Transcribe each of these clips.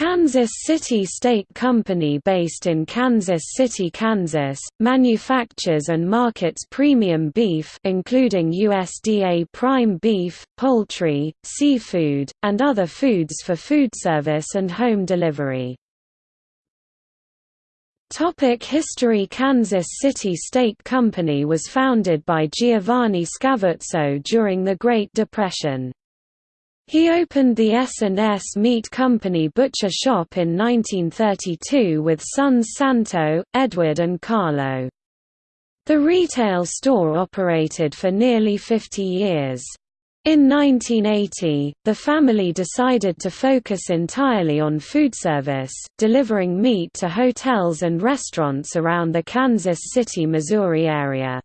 Kansas City Steak Company based in Kansas City, Kansas, manufactures and markets premium beef including USDA prime beef, poultry, seafood, and other foods for food service and home delivery. Topic History Kansas City Steak Company was founded by Giovanni Scavuzzo during the Great Depression. He opened the S&S Meat Company butcher shop in 1932 with sons Santo, Edward and Carlo. The retail store operated for nearly 50 years. In 1980, the family decided to focus entirely on food service, delivering meat to hotels and restaurants around the Kansas City, Missouri area.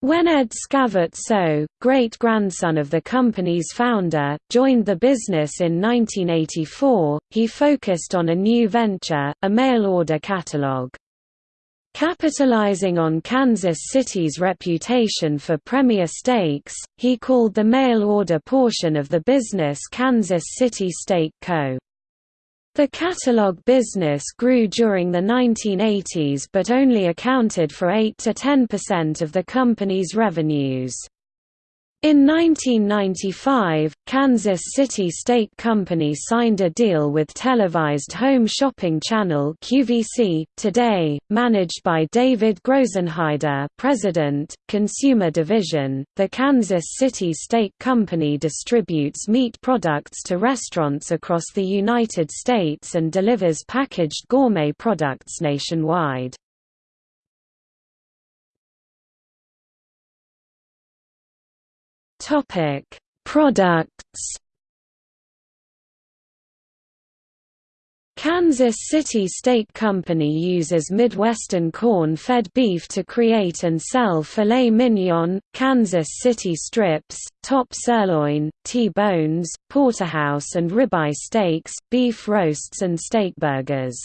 When Ed Scavuzzo, great-grandson of the company's founder, joined the business in 1984, he focused on a new venture, a mail-order catalog. Capitalizing on Kansas City's reputation for premier steaks, he called the mail-order portion of the business Kansas City Steak Co. The catalog business grew during the 1980s but only accounted for 8–10% of the company's revenues. In 1995, Kansas City Steak Company signed a deal with televised home shopping channel QVC, Today, managed by David Grosenheider President, Consumer Division. The Kansas City Steak Company distributes meat products to restaurants across the United States and delivers packaged gourmet products nationwide. Topic: Products. Kansas City Steak Company uses Midwestern corn-fed beef to create and sell filet mignon, Kansas City strips, top sirloin, T-bones, porterhouse and ribeye steaks, beef roasts and steak burgers.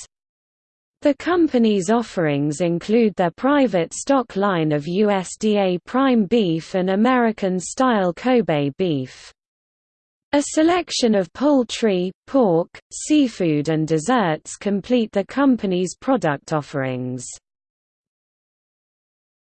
The company's offerings include their private stock line of USDA prime beef and American-style Kobe beef. A selection of poultry, pork, seafood and desserts complete the company's product offerings.